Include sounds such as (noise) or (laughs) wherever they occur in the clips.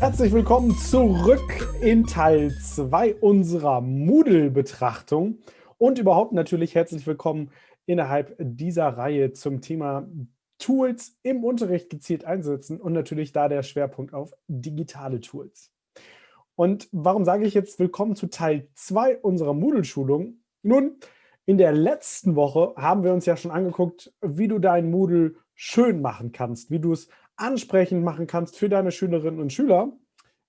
Herzlich willkommen zurück in Teil 2 unserer Moodle-Betrachtung und überhaupt natürlich herzlich willkommen innerhalb dieser Reihe zum Thema Tools im Unterricht gezielt einsetzen und natürlich da der Schwerpunkt auf digitale Tools. Und warum sage ich jetzt willkommen zu Teil 2 unserer Moodle-Schulung? Nun, in der letzten Woche haben wir uns ja schon angeguckt, wie du dein Moodle schön machen kannst, wie du es ansprechend machen kannst für deine Schülerinnen und Schüler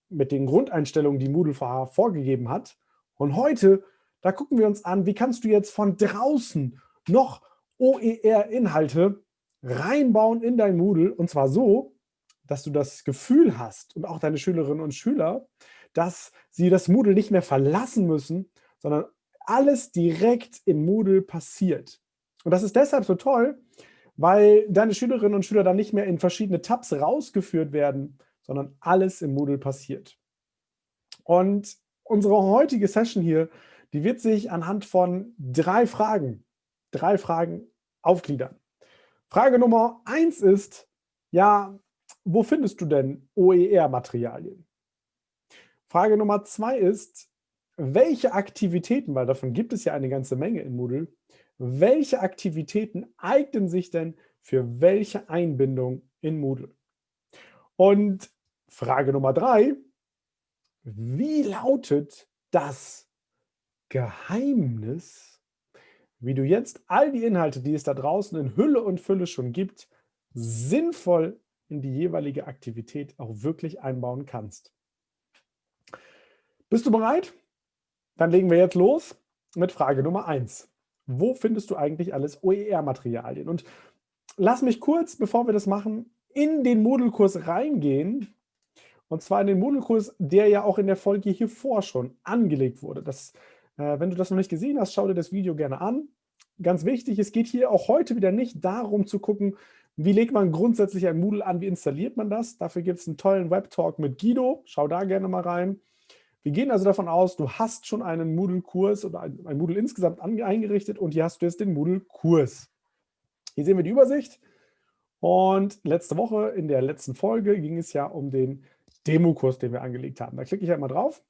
mit den Grundeinstellungen, die Moodle vorgegeben hat. Und heute, da gucken wir uns an, wie kannst du jetzt von draußen noch OER-Inhalte reinbauen in dein Moodle und zwar so, dass du das Gefühl hast und auch deine Schülerinnen und Schüler, dass sie das Moodle nicht mehr verlassen müssen, sondern alles direkt in Moodle passiert. Und das ist deshalb so toll, weil deine Schülerinnen und Schüler dann nicht mehr in verschiedene Tabs rausgeführt werden, sondern alles im Moodle passiert. Und unsere heutige Session hier, die wird sich anhand von drei Fragen, drei Fragen aufgliedern. Frage Nummer eins ist, ja, wo findest du denn OER-Materialien? Frage Nummer zwei ist, welche Aktivitäten, weil davon gibt es ja eine ganze Menge in Moodle, welche Aktivitäten eignen sich denn für welche Einbindung in Moodle? Und Frage Nummer drei, wie lautet das Geheimnis, wie du jetzt all die Inhalte, die es da draußen in Hülle und Fülle schon gibt, sinnvoll in die jeweilige Aktivität auch wirklich einbauen kannst. Bist du bereit? Dann legen wir jetzt los mit Frage Nummer eins wo findest du eigentlich alles OER-Materialien? Und lass mich kurz, bevor wir das machen, in den Moodle-Kurs reingehen. Und zwar in den Moodle-Kurs, der ja auch in der Folge hier vor schon angelegt wurde. Das, äh, wenn du das noch nicht gesehen hast, schau dir das Video gerne an. Ganz wichtig, es geht hier auch heute wieder nicht darum zu gucken, wie legt man grundsätzlich ein Moodle an, wie installiert man das. Dafür gibt es einen tollen Web-Talk mit Guido. Schau da gerne mal rein. Wir gehen also davon aus, du hast schon einen Moodle-Kurs oder ein, Moodle insgesamt eingerichtet und hier hast du jetzt den Moodle-Kurs. Hier sehen wir die Übersicht. Und letzte Woche, in der letzten Folge, ging es ja um den Demo-Kurs, den wir angelegt haben. Da klicke ich halt mal drauf.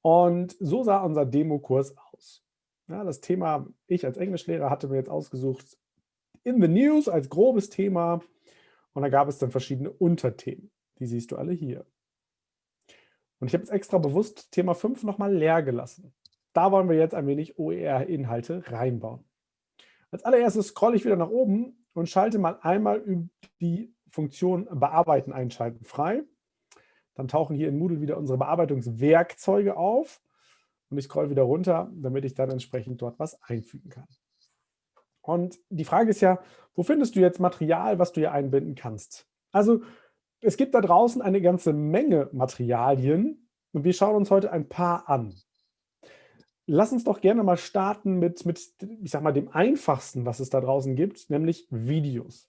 Und so sah unser Demo-Kurs aus. Ja, das Thema, ich als Englischlehrer hatte mir jetzt ausgesucht, in the News als grobes Thema. Und da gab es dann verschiedene Unterthemen. Die siehst du alle hier. Und ich habe jetzt extra bewusst Thema 5 nochmal leer gelassen. Da wollen wir jetzt ein wenig OER-Inhalte reinbauen. Als allererstes scrolle ich wieder nach oben und schalte mal einmal die Funktion Bearbeiten einschalten frei. Dann tauchen hier in Moodle wieder unsere Bearbeitungswerkzeuge auf und ich scroll wieder runter, damit ich dann entsprechend dort was einfügen kann. Und die Frage ist ja, wo findest du jetzt Material, was du hier einbinden kannst? Also es gibt da draußen eine ganze Menge Materialien und wir schauen uns heute ein paar an. Lass uns doch gerne mal starten mit, mit ich sag mal, dem einfachsten, was es da draußen gibt, nämlich Videos.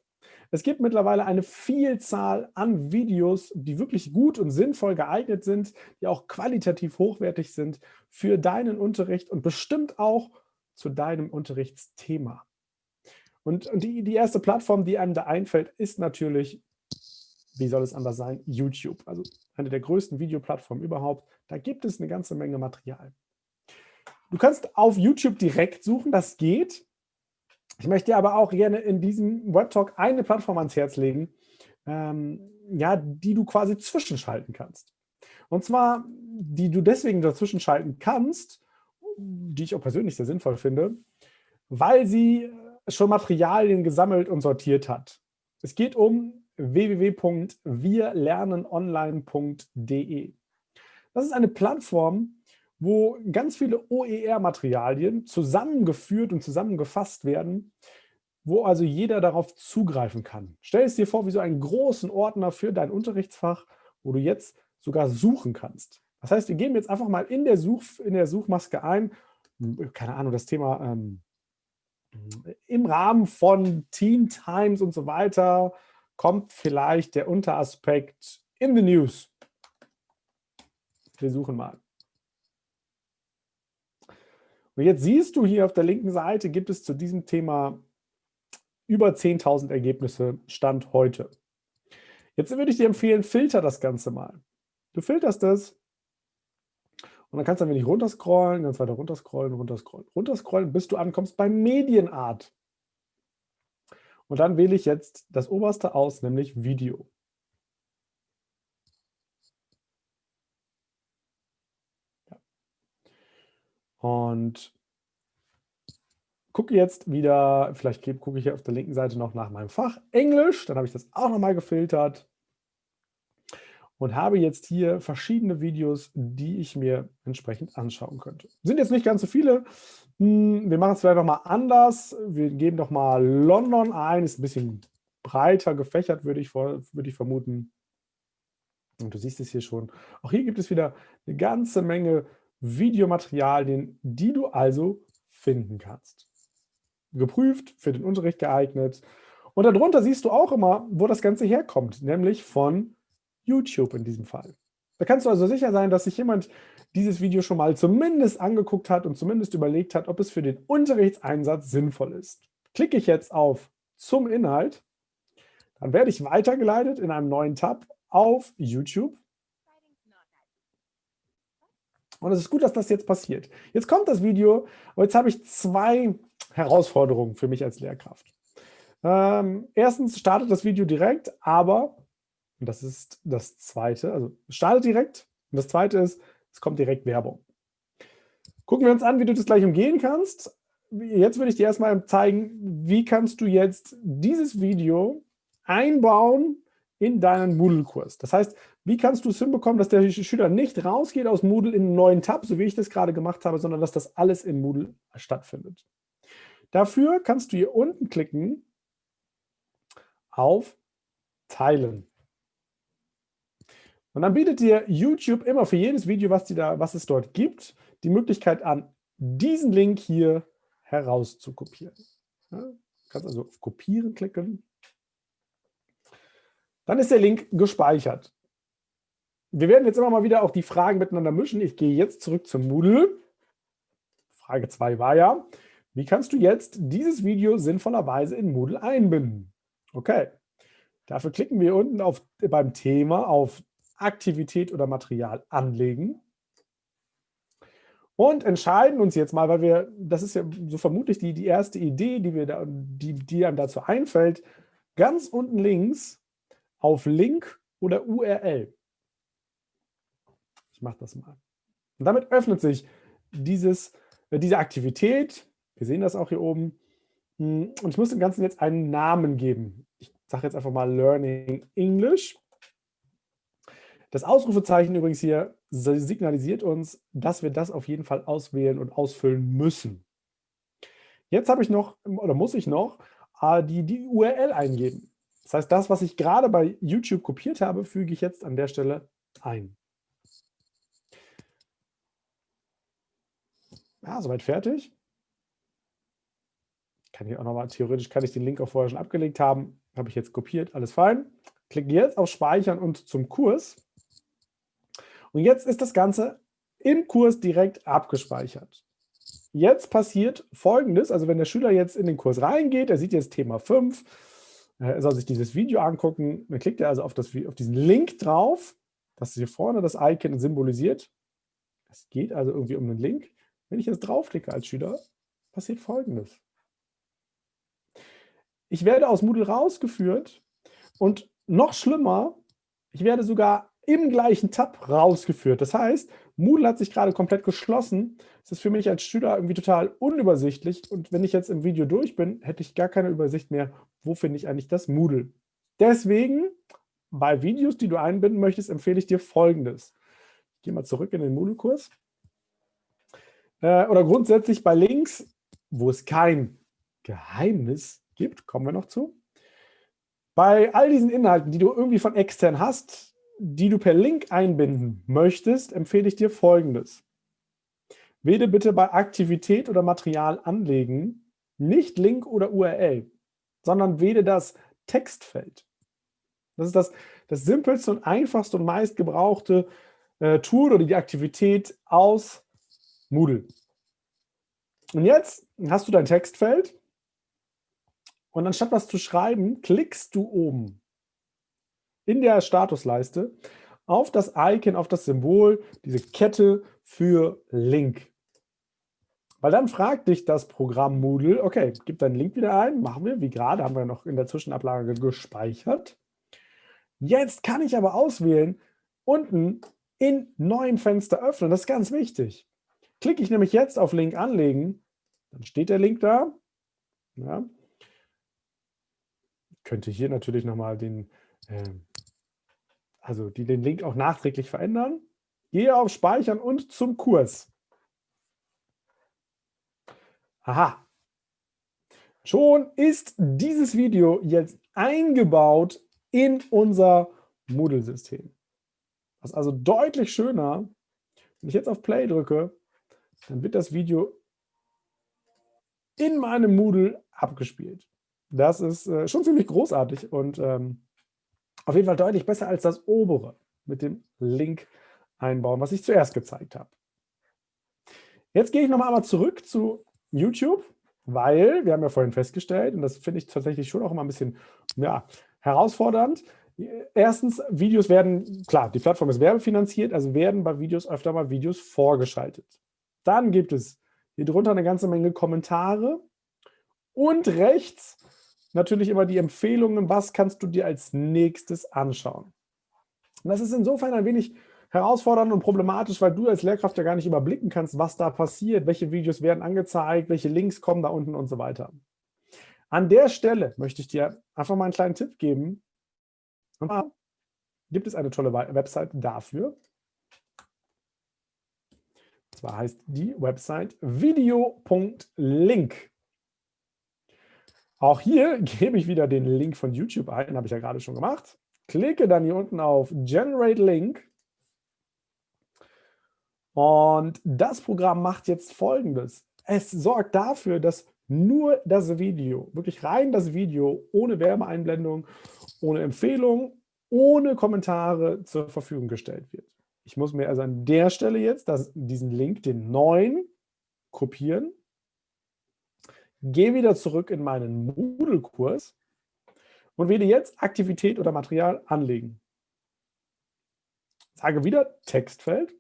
Es gibt mittlerweile eine Vielzahl an Videos, die wirklich gut und sinnvoll geeignet sind, die auch qualitativ hochwertig sind für deinen Unterricht und bestimmt auch zu deinem Unterrichtsthema. Und, und die, die erste Plattform, die einem da einfällt, ist natürlich wie soll es anders sein, YouTube. Also eine der größten Videoplattformen überhaupt. Da gibt es eine ganze Menge Material. Du kannst auf YouTube direkt suchen, das geht. Ich möchte dir aber auch gerne in diesem Webtalk eine Plattform ans Herz legen, ähm, ja, die du quasi zwischenschalten kannst. Und zwar, die du deswegen dazwischen schalten kannst, die ich auch persönlich sehr sinnvoll finde, weil sie schon Materialien gesammelt und sortiert hat. Es geht um www.wirlernenonline.de. Das ist eine Plattform, wo ganz viele OER-Materialien zusammengeführt und zusammengefasst werden, wo also jeder darauf zugreifen kann. Stell es dir vor wie so einen großen Ordner für dein Unterrichtsfach, wo du jetzt sogar suchen kannst. Das heißt, wir geben jetzt einfach mal in der, Such, in der Suchmaske ein, keine Ahnung, das Thema ähm, im Rahmen von Teen Times und so weiter, kommt vielleicht der Unteraspekt in the News. Wir suchen mal. Und jetzt siehst du hier auf der linken Seite, gibt es zu diesem Thema über 10.000 Ergebnisse Stand heute. Jetzt würde ich dir empfehlen, filter das Ganze mal. Du filterst es und dann kannst du ein wenig runterscrollen, ganz weiter runterscrollen, runterscrollen, runterscrollen, bis du ankommst bei Medienart. Und dann wähle ich jetzt das oberste aus, nämlich Video. Und gucke jetzt wieder, vielleicht gucke ich hier auf der linken Seite noch nach meinem Fach Englisch, dann habe ich das auch nochmal gefiltert und habe jetzt hier verschiedene Videos, die ich mir entsprechend anschauen könnte. Sind jetzt nicht ganz so viele. Hm, wir machen es vielleicht nochmal anders. Wir geben doch mal London ein. Ist ein bisschen breiter gefächert, würde ich, würde ich vermuten. Und du siehst es hier schon. Auch hier gibt es wieder eine ganze Menge Videomaterialien, die du also finden kannst geprüft, für den Unterricht geeignet. Und darunter siehst du auch immer, wo das Ganze herkommt, nämlich von YouTube in diesem Fall. Da kannst du also sicher sein, dass sich jemand dieses Video schon mal zumindest angeguckt hat und zumindest überlegt hat, ob es für den Unterrichtseinsatz sinnvoll ist. Klicke ich jetzt auf zum Inhalt, dann werde ich weitergeleitet in einem neuen Tab auf YouTube. Und es ist gut, dass das jetzt passiert. Jetzt kommt das Video, aber jetzt habe ich zwei Herausforderungen für mich als Lehrkraft. Ähm, erstens startet das Video direkt, aber, und das ist das Zweite, also startet direkt und das Zweite ist, es kommt direkt Werbung. Gucken wir uns an, wie du das gleich umgehen kannst. Jetzt würde ich dir erstmal zeigen, wie kannst du jetzt dieses Video einbauen in deinen Moodle-Kurs. Das heißt, wie kannst du es hinbekommen, dass der Schüler nicht rausgeht aus Moodle in einen neuen Tab, so wie ich das gerade gemacht habe, sondern dass das alles in Moodle stattfindet. Dafür kannst du hier unten klicken auf Teilen. Und dann bietet dir YouTube immer für jedes Video, was, da, was es dort gibt, die Möglichkeit an, diesen Link hier herauszukopieren. Ja, du kannst also auf Kopieren klicken. Dann ist der Link gespeichert. Wir werden jetzt immer mal wieder auch die Fragen miteinander mischen. Ich gehe jetzt zurück zum Moodle. Frage 2 war ja, wie kannst du jetzt dieses Video sinnvollerweise in Moodle einbinden? Okay, dafür klicken wir unten auf, beim Thema auf Aktivität oder Material anlegen und entscheiden uns jetzt mal, weil wir, das ist ja so vermutlich die, die erste Idee, die, wir da, die, die einem dazu einfällt, ganz unten links auf Link oder URL. Ich mache das mal. Und damit öffnet sich dieses, äh, diese Aktivität, wir sehen das auch hier oben. Hm, und ich muss dem Ganzen jetzt einen Namen geben. Ich sage jetzt einfach mal Learning English. Das Ausrufezeichen übrigens hier signalisiert uns, dass wir das auf jeden Fall auswählen und ausfüllen müssen. Jetzt habe ich noch, oder muss ich noch, äh, die, die URL eingeben. Das heißt, das, was ich gerade bei YouTube kopiert habe, füge ich jetzt an der Stelle ein. Ja, soweit fertig kann ich auch nochmal, theoretisch kann ich den Link auch vorher schon abgelegt haben. Habe ich jetzt kopiert, alles fein. Klicke jetzt auf Speichern und zum Kurs. Und jetzt ist das Ganze im Kurs direkt abgespeichert. Jetzt passiert Folgendes, also wenn der Schüler jetzt in den Kurs reingeht, er sieht jetzt Thema 5, er soll sich dieses Video angucken, dann klickt er also auf, das, auf diesen Link drauf, das hier vorne das Icon symbolisiert. Es geht also irgendwie um einen Link. Wenn ich jetzt draufklicke als Schüler, passiert Folgendes. Ich werde aus Moodle rausgeführt und noch schlimmer, ich werde sogar im gleichen Tab rausgeführt. Das heißt, Moodle hat sich gerade komplett geschlossen. Das ist für mich als Schüler irgendwie total unübersichtlich. Und wenn ich jetzt im Video durch bin, hätte ich gar keine Übersicht mehr, wo finde ich eigentlich das Moodle. Deswegen, bei Videos, die du einbinden möchtest, empfehle ich dir Folgendes. Ich gehe mal zurück in den Moodle-Kurs. Äh, oder grundsätzlich bei Links, wo es kein Geheimnis gibt, kommen wir noch zu. Bei all diesen Inhalten, die du irgendwie von extern hast, die du per Link einbinden möchtest, empfehle ich dir Folgendes. Wähle bitte bei Aktivität oder Material anlegen nicht Link oder URL, sondern wähle das Textfeld. Das ist das, das simpelste und einfachste und meistgebrauchte äh, Tool oder die Aktivität aus Moodle. Und jetzt hast du dein Textfeld und anstatt was zu schreiben, klickst du oben in der Statusleiste auf das Icon, auf das Symbol, diese Kette für Link. Weil dann fragt dich das Programm Moodle, okay, gib deinen Link wieder ein, machen wir, wie gerade, haben wir noch in der Zwischenablage gespeichert. Jetzt kann ich aber auswählen, unten in neuem Fenster öffnen, das ist ganz wichtig. Klicke ich nämlich jetzt auf Link anlegen, dann steht der Link da. Ja. Könnte hier natürlich nochmal den, äh, also die, den Link auch nachträglich verändern. Gehe auf Speichern und zum Kurs. Aha. Schon ist dieses Video jetzt eingebaut in unser Moodle-System. Das ist also deutlich schöner. Wenn ich jetzt auf Play drücke, dann wird das Video in meinem Moodle abgespielt. Das ist äh, schon ziemlich großartig und ähm, auf jeden Fall deutlich besser als das obere mit dem Link einbauen, was ich zuerst gezeigt habe. Jetzt gehe ich noch einmal zurück zu YouTube, weil wir haben ja vorhin festgestellt, und das finde ich tatsächlich schon auch immer ein bisschen ja, herausfordernd, Erstens, Videos werden, klar, die Plattform ist werbefinanziert, also werden bei Videos öfter mal Videos vorgeschaltet. Dann gibt es hier drunter eine ganze Menge Kommentare und rechts natürlich immer die Empfehlungen, was kannst du dir als nächstes anschauen. Und das ist insofern ein wenig herausfordernd und problematisch, weil du als Lehrkraft ja gar nicht überblicken kannst, was da passiert, welche Videos werden angezeigt, welche Links kommen da unten und so weiter. An der Stelle möchte ich dir einfach mal einen kleinen Tipp geben. Und zwar gibt es eine tolle Website dafür. Und zwar heißt die Website video.link. Auch hier (laughs) gebe ich wieder den Link von YouTube ein, habe ich ja gerade schon gemacht. Klicke dann hier unten auf Generate Link. Und das Programm macht jetzt Folgendes. Es sorgt dafür, dass nur das Video, wirklich rein das Video, ohne Werbeeinblendung, ohne Empfehlung, ohne Kommentare zur Verfügung gestellt wird. Ich muss mir also an der Stelle jetzt das, diesen Link, den neuen, kopieren gehe wieder zurück in meinen Moodle-Kurs und wähle jetzt Aktivität oder Material anlegen. Sage wieder Textfeld.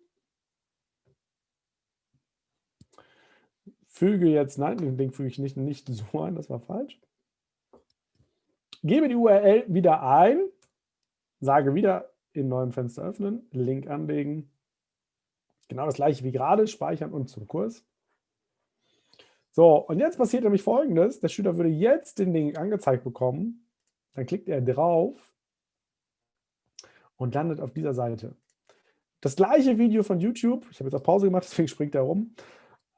Füge jetzt, nein, den Link füge ich nicht, nicht so ein, das war falsch. Gebe die URL wieder ein, sage wieder in neuem Fenster öffnen, Link anlegen. Genau das gleiche wie gerade, speichern und zum Kurs. So, und jetzt passiert nämlich Folgendes. Der Schüler würde jetzt den Link angezeigt bekommen. Dann klickt er drauf und landet auf dieser Seite. Das gleiche Video von YouTube, ich habe jetzt auf Pause gemacht, (laughs) deswegen springt er rum.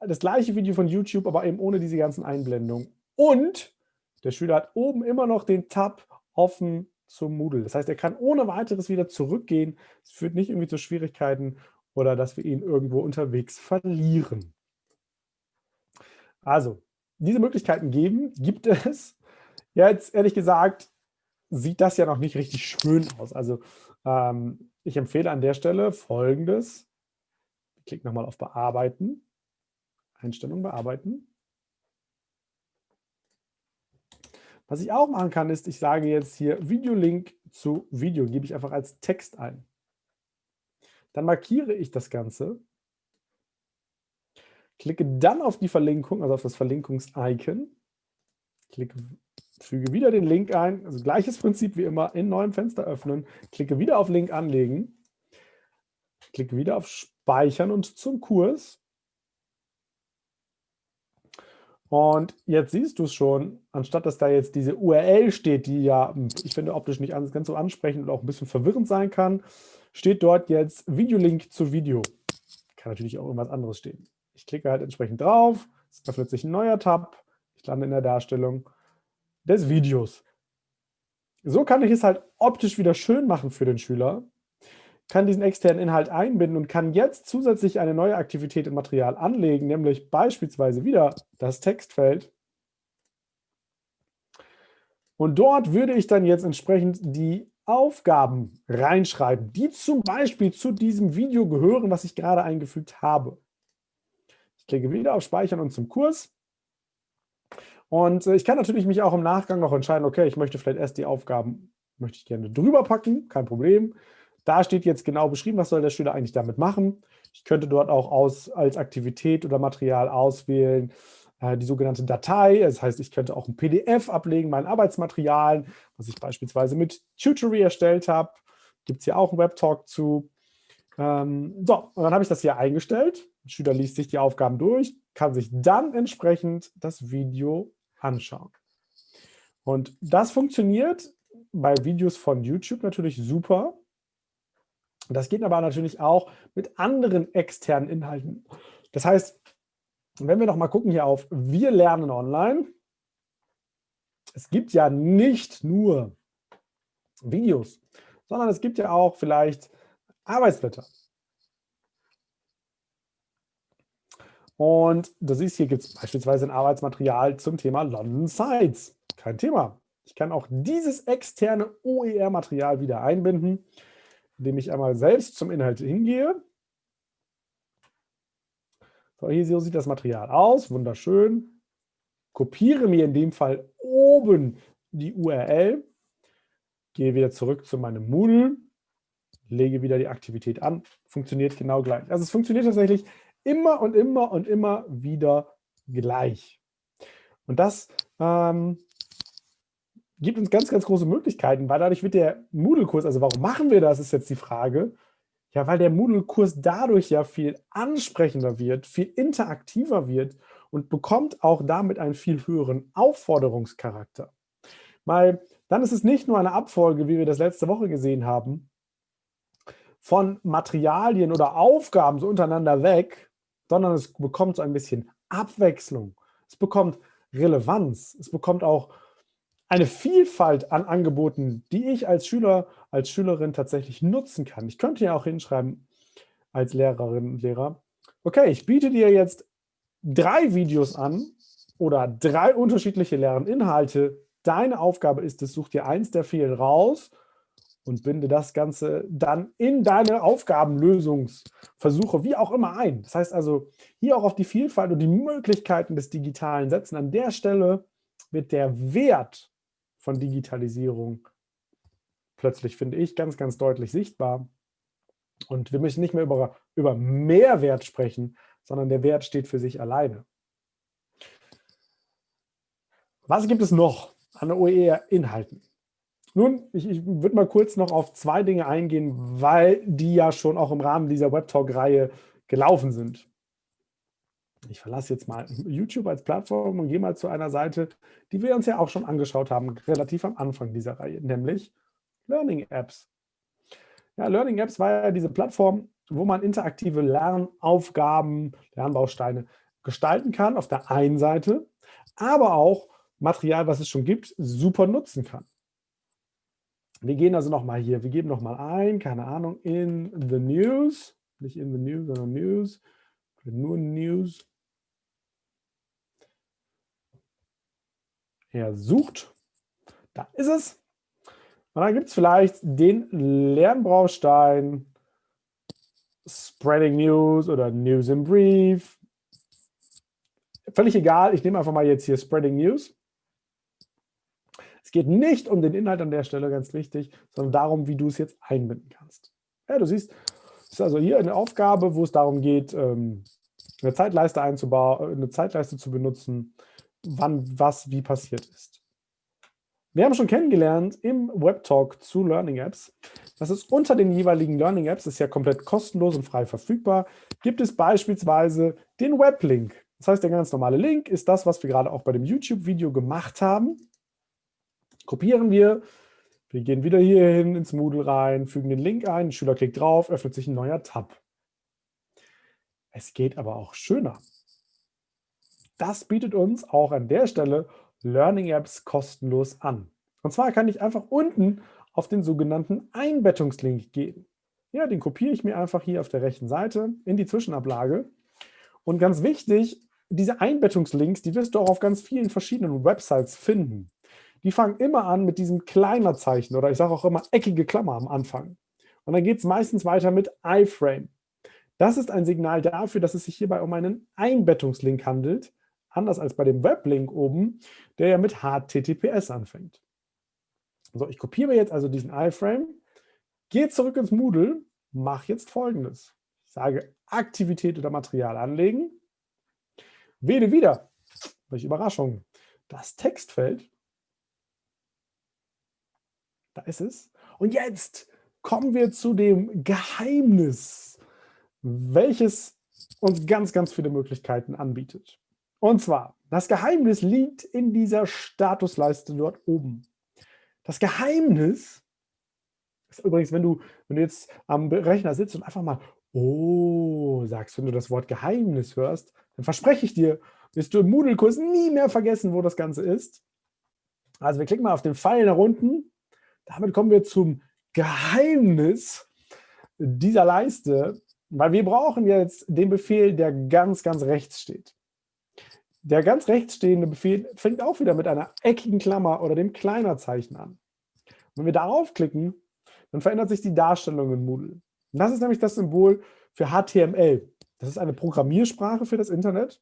Das gleiche Video von YouTube, aber eben ohne diese ganzen Einblendungen. Und der Schüler hat oben immer noch den Tab offen zum Moodle. Das heißt, er kann ohne weiteres wieder zurückgehen. Es führt nicht irgendwie zu Schwierigkeiten oder dass wir ihn irgendwo unterwegs verlieren. Also, diese Möglichkeiten geben, gibt es. Jetzt, ehrlich gesagt, sieht das ja noch nicht richtig schön aus. Also, ähm, ich empfehle an der Stelle Folgendes. Ich klicke nochmal auf Bearbeiten. Einstellung bearbeiten. Was ich auch machen kann, ist, ich sage jetzt hier Videolink zu Video, gebe ich einfach als Text ein. Dann markiere ich das Ganze Klicke dann auf die Verlinkung, also auf das Verlinkungs-Icon. Klicke, füge wieder den Link ein, also gleiches Prinzip wie immer, in neuem Fenster öffnen. Klicke wieder auf Link anlegen. Klicke wieder auf Speichern und zum Kurs. Und jetzt siehst du es schon, anstatt dass da jetzt diese URL steht, die ja, ich finde, optisch nicht ganz so ansprechend und auch ein bisschen verwirrend sein kann, steht dort jetzt Videolink zu Video. Kann natürlich auch irgendwas anderes stehen. Ich klicke halt entsprechend drauf, es öffnet sich ein neuer Tab, ich lande in der Darstellung des Videos. So kann ich es halt optisch wieder schön machen für den Schüler, kann diesen externen Inhalt einbinden und kann jetzt zusätzlich eine neue Aktivität im Material anlegen, nämlich beispielsweise wieder das Textfeld. Und dort würde ich dann jetzt entsprechend die Aufgaben reinschreiben, die zum Beispiel zu diesem Video gehören, was ich gerade eingefügt habe. Ich klicke wieder auf Speichern und zum Kurs. Und äh, ich kann natürlich mich auch im Nachgang noch entscheiden, okay, ich möchte vielleicht erst die Aufgaben möchte ich gerne drüber packen, kein Problem. Da steht jetzt genau beschrieben, was soll der Schüler eigentlich damit machen. Ich könnte dort auch aus, als Aktivität oder Material auswählen, äh, die sogenannte Datei. Das heißt, ich könnte auch ein PDF ablegen, mein Arbeitsmaterial, was ich beispielsweise mit Tutory erstellt habe. Gibt es hier auch einen Webtalk zu. Ähm, so, und dann habe ich das hier eingestellt. Der Schüler liest sich die Aufgaben durch, kann sich dann entsprechend das Video anschauen. Und das funktioniert bei Videos von YouTube natürlich super. Das geht aber natürlich auch mit anderen externen Inhalten. Das heißt, wenn wir noch mal gucken hier auf Wir lernen online, es gibt ja nicht nur Videos, sondern es gibt ja auch vielleicht Arbeitsblätter. Und du siehst, hier gibt es beispielsweise ein Arbeitsmaterial zum Thema London Sites. Kein Thema. Ich kann auch dieses externe OER-Material wieder einbinden, indem ich einmal selbst zum Inhalt hingehe. So, hier so sieht das Material aus, wunderschön. Kopiere mir in dem Fall oben die URL, gehe wieder zurück zu meinem Moodle, lege wieder die Aktivität an, funktioniert genau gleich. Also es funktioniert tatsächlich immer und immer und immer wieder gleich. Und das ähm, gibt uns ganz, ganz große Möglichkeiten, weil dadurch wird der Moodle-Kurs, also warum machen wir das, ist jetzt die Frage. Ja, weil der Moodle-Kurs dadurch ja viel ansprechender wird, viel interaktiver wird und bekommt auch damit einen viel höheren Aufforderungscharakter. Weil dann ist es nicht nur eine Abfolge, wie wir das letzte Woche gesehen haben, von Materialien oder Aufgaben so untereinander weg, sondern es bekommt so ein bisschen Abwechslung. Es bekommt Relevanz. Es bekommt auch eine Vielfalt an Angeboten, die ich als Schüler, als Schülerin tatsächlich nutzen kann. Ich könnte ja auch hinschreiben als Lehrerin und Lehrer, okay, ich biete dir jetzt drei Videos an oder drei unterschiedliche Lerninhalte. Deine Aufgabe ist es, such dir eins der vielen raus und binde das Ganze dann in deine Aufgabenlösungsversuche, wie auch immer ein. Das heißt also, hier auch auf die Vielfalt und die Möglichkeiten des Digitalen setzen. An der Stelle wird der Wert von Digitalisierung plötzlich, finde ich, ganz, ganz deutlich sichtbar. Und wir müssen nicht mehr über, über Mehrwert sprechen, sondern der Wert steht für sich alleine. Was gibt es noch an OER-Inhalten? Nun, ich, ich würde mal kurz noch auf zwei Dinge eingehen, weil die ja schon auch im Rahmen dieser Webtalk-Reihe gelaufen sind. Ich verlasse jetzt mal YouTube als Plattform und gehe mal zu einer Seite, die wir uns ja auch schon angeschaut haben, relativ am Anfang dieser Reihe, nämlich Learning Apps. Ja, Learning Apps war ja diese Plattform, wo man interaktive Lernaufgaben, Lernbausteine gestalten kann auf der einen Seite, aber auch Material, was es schon gibt, super nutzen kann. Wir gehen also nochmal hier, wir geben nochmal ein, keine Ahnung, in the news, nicht in the news, sondern news, nur news. Er sucht, da ist es. Und dann gibt es vielleicht den Lernbaustein. Spreading News oder News in Brief. Völlig egal, ich nehme einfach mal jetzt hier Spreading News geht nicht um den Inhalt an der Stelle, ganz wichtig, sondern darum, wie du es jetzt einbinden kannst. Ja, du siehst, es ist also hier eine Aufgabe, wo es darum geht, ähm, eine Zeitleiste einzubauen, eine Zeitleiste zu benutzen, wann was wie passiert ist. Wir haben schon kennengelernt im Webtalk zu Learning Apps, dass es unter den jeweiligen Learning Apps, ist ja komplett kostenlos und frei verfügbar, gibt es beispielsweise den Weblink. Das heißt, der ganz normale Link ist das, was wir gerade auch bei dem YouTube-Video gemacht haben. Kopieren wir, wir gehen wieder hier hin ins Moodle rein, fügen den Link ein, Schüler klickt drauf, öffnet sich ein neuer Tab. Es geht aber auch schöner. Das bietet uns auch an der Stelle Learning Apps kostenlos an. Und zwar kann ich einfach unten auf den sogenannten Einbettungslink gehen. Ja, den kopiere ich mir einfach hier auf der rechten Seite in die Zwischenablage. Und ganz wichtig, diese Einbettungslinks, die wirst du auch auf ganz vielen verschiedenen Websites finden die fangen immer an mit diesem kleiner Zeichen oder ich sage auch immer eckige Klammer am Anfang. Und dann geht es meistens weiter mit iframe. Das ist ein Signal dafür, dass es sich hierbei um einen Einbettungslink handelt, anders als bei dem Weblink oben, der ja mit HTTPS anfängt. So, ich kopiere jetzt also diesen iframe, gehe zurück ins Moodle, mache jetzt folgendes. Ich sage Aktivität oder Material anlegen, wähle wieder, welche Überraschung, das Textfeld. Da ist es. Und jetzt kommen wir zu dem Geheimnis, welches uns ganz, ganz viele Möglichkeiten anbietet. Und zwar, das Geheimnis liegt in dieser Statusleiste dort oben. Das Geheimnis ist übrigens, wenn du, wenn du jetzt am Rechner sitzt und einfach mal Oh sagst, wenn du das Wort Geheimnis hörst, dann verspreche ich dir, wirst du im Moodle-Kurs nie mehr vergessen, wo das Ganze ist. Also wir klicken mal auf den Pfeil nach unten. Damit kommen wir zum Geheimnis dieser Leiste, weil wir brauchen jetzt den Befehl, der ganz, ganz rechts steht. Der ganz rechts stehende Befehl fängt auch wieder mit einer eckigen Klammer oder dem Kleinerzeichen an. Wenn wir darauf klicken, dann verändert sich die Darstellung in Moodle. Und das ist nämlich das Symbol für HTML. Das ist eine Programmiersprache für das Internet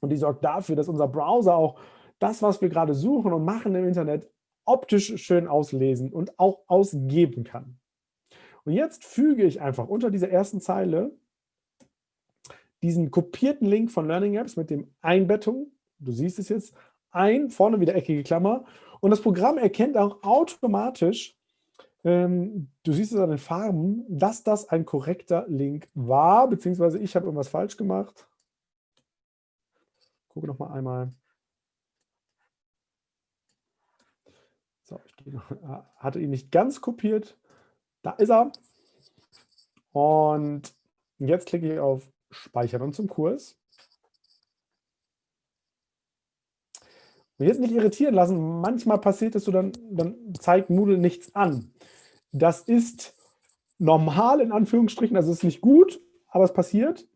und die sorgt dafür, dass unser Browser auch das, was wir gerade suchen und machen im Internet, optisch schön auslesen und auch ausgeben kann. Und jetzt füge ich einfach unter dieser ersten Zeile diesen kopierten Link von Learning Apps mit dem Einbettung, du siehst es jetzt, ein, vorne wieder eckige Klammer. Und das Programm erkennt auch automatisch, ähm, du siehst es an den Farben, dass das ein korrekter Link war, beziehungsweise ich habe irgendwas falsch gemacht. Gucke noch mal einmal. So, ich (laughs) hatte ihn nicht ganz kopiert. Da ist er. Und jetzt klicke ich auf Speichern und zum Kurs. Und jetzt nicht irritieren lassen. Manchmal passiert es so, dann, dann zeigt Moodle nichts an. Das ist normal in Anführungsstrichen, also es ist nicht gut, aber es passiert.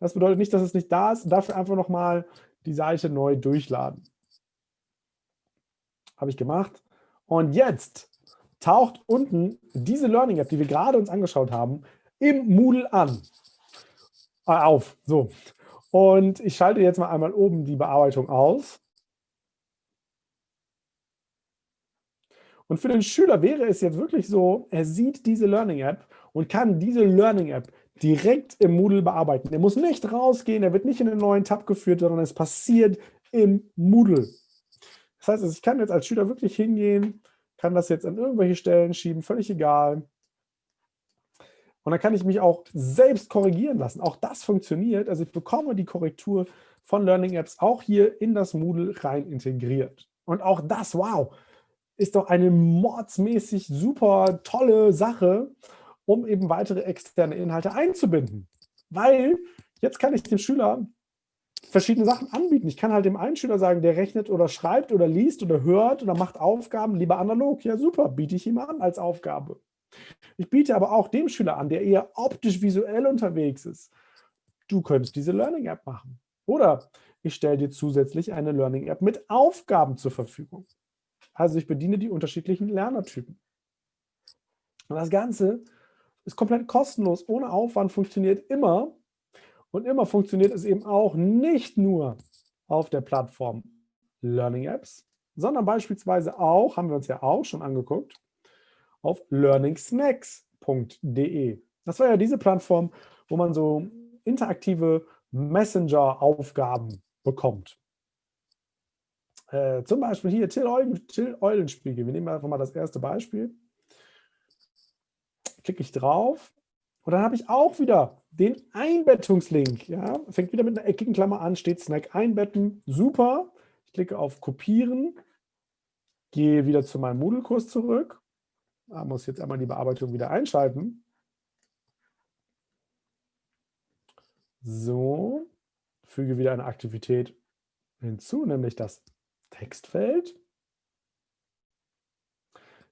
Das bedeutet nicht, dass es nicht da ist. Dafür einfach nochmal die Seite neu durchladen. Habe ich gemacht. Und jetzt taucht unten diese Learning App, die wir gerade uns angeschaut haben, im Moodle an. Äh, auf. So. Und ich schalte jetzt mal einmal oben die Bearbeitung aus. Und für den Schüler wäre es jetzt wirklich so, er sieht diese Learning App und kann diese Learning App direkt im Moodle bearbeiten. Er muss nicht rausgehen, er wird nicht in einen neuen Tab geführt, sondern es passiert im Moodle. Das heißt, also ich kann jetzt als Schüler wirklich hingehen, kann das jetzt an irgendwelche Stellen schieben, völlig egal. Und dann kann ich mich auch selbst korrigieren lassen. Auch das funktioniert. Also ich bekomme die Korrektur von Learning Apps auch hier in das Moodle rein integriert. Und auch das, wow, ist doch eine mordsmäßig super tolle Sache, um eben weitere externe Inhalte einzubinden. Weil jetzt kann ich dem Schüler verschiedene Sachen anbieten. Ich kann halt dem einen Schüler sagen, der rechnet oder schreibt oder liest oder hört oder macht Aufgaben lieber analog. Ja, super, biete ich ihm an als Aufgabe. Ich biete aber auch dem Schüler an, der eher optisch-visuell unterwegs ist. Du könntest diese Learning-App machen. Oder ich stelle dir zusätzlich eine Learning-App mit Aufgaben zur Verfügung. Also ich bediene die unterschiedlichen Lernertypen. Und das Ganze ist komplett kostenlos, ohne Aufwand, funktioniert immer. Und immer funktioniert es eben auch nicht nur auf der Plattform Learning Apps, sondern beispielsweise auch, haben wir uns ja auch schon angeguckt, auf learningsnacks.de. Das war ja diese Plattform, wo man so interaktive Messenger-Aufgaben bekommt. Äh, zum Beispiel hier Till, Eulenspiegel. Wir nehmen einfach mal das erste Beispiel klicke ich drauf und dann habe ich auch wieder den Einbettungslink. Ja, fängt wieder mit einer eckigen Klammer an, steht Snack einbetten. Super. Ich klicke auf Kopieren, gehe wieder zu meinem Moodle-Kurs zurück. Da muss jetzt einmal die Bearbeitung wieder einschalten. So, füge wieder eine Aktivität hinzu, nämlich das Textfeld.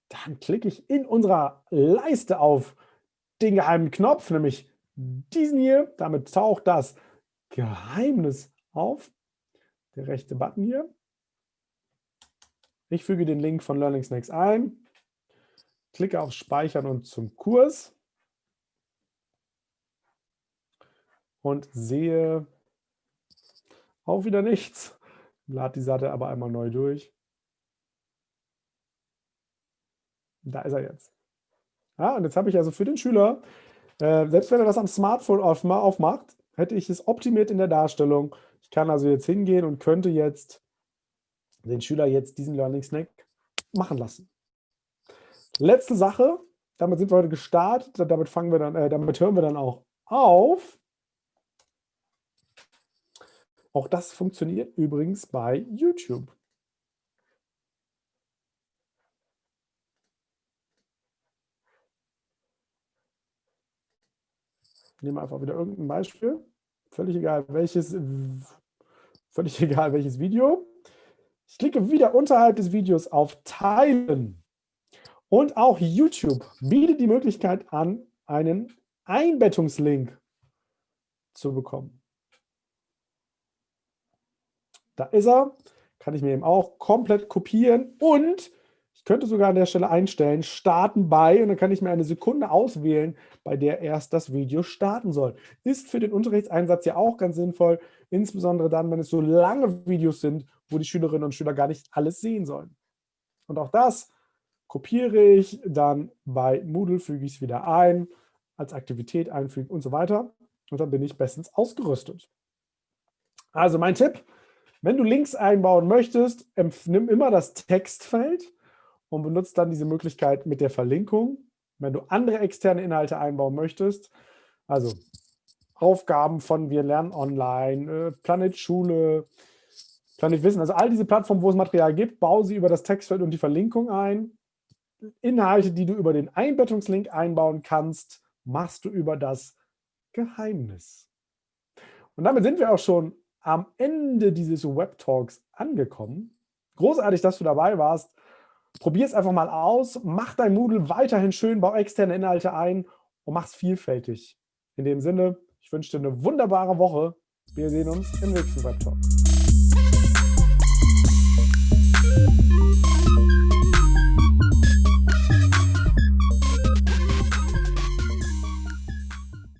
Dann klicke ich in unserer Leiste auf den geheimen Knopf, nämlich diesen hier. Damit taucht das Geheimnis auf. Der rechte Button hier. Ich füge den Link von Learning Snacks ein, klicke auf Speichern und zum Kurs und sehe auch wieder nichts. Lade die Seite aber einmal neu durch. Da ist er jetzt. Ja, und jetzt habe ich also für den Schüler, äh, selbst wenn er das am Smartphone aufmacht, hätte ich es optimiert in der Darstellung. Ich kann also jetzt hingehen und könnte jetzt den Schüler jetzt diesen Learning Snack machen lassen. Letzte Sache, damit sind wir heute gestartet, damit fangen wir dann, äh, damit hören wir dann auch auf. Auch das funktioniert übrigens bei YouTube. Nehmen wir einfach wieder irgendein Beispiel. Völlig egal welches, völlig (laughs) egal welches Video. Ich klicke wieder unterhalb des Videos auf Teilen. Und auch YouTube bietet die Möglichkeit an, einen Einbettungslink zu bekommen. Da ist er. Kann ich mir eben auch komplett kopieren und könnte sogar an der Stelle einstellen, starten bei und dann kann ich mir eine Sekunde auswählen, bei der erst das Video starten soll. Ist für den Unterrichtseinsatz ja auch ganz sinnvoll, insbesondere dann, wenn es so lange Videos sind, wo die Schülerinnen und Schüler gar nicht alles sehen sollen. Und auch das kopiere ich, dann bei Moodle füge ich es wieder ein, als Aktivität einfügen und so weiter. Und dann bin ich bestens ausgerüstet. Also mein Tipp, wenn du Links einbauen möchtest, nimm immer das Textfeld und benutzt dann diese Möglichkeit mit der Verlinkung. Wenn du andere externe Inhalte einbauen möchtest, also Aufgaben von Wir lernen online, äh, Planet Schule, Planet Wissen, also all diese Plattformen, wo es Material gibt, baue sie über das Textfeld und die Verlinkung ein. Inhalte, die du über den Einbettungslink einbauen kannst, machst du über das Geheimnis. Und damit sind wir auch schon am Ende dieses Web Talks angekommen. Großartig, dass du dabei warst. Probier es einfach mal aus, mach dein Moodle weiterhin schön, bau externe Inhalte ein und mach es vielfältig. In dem Sinne, ich wünsche dir eine wunderbare Woche. Wir sehen uns im nächsten Web Talk.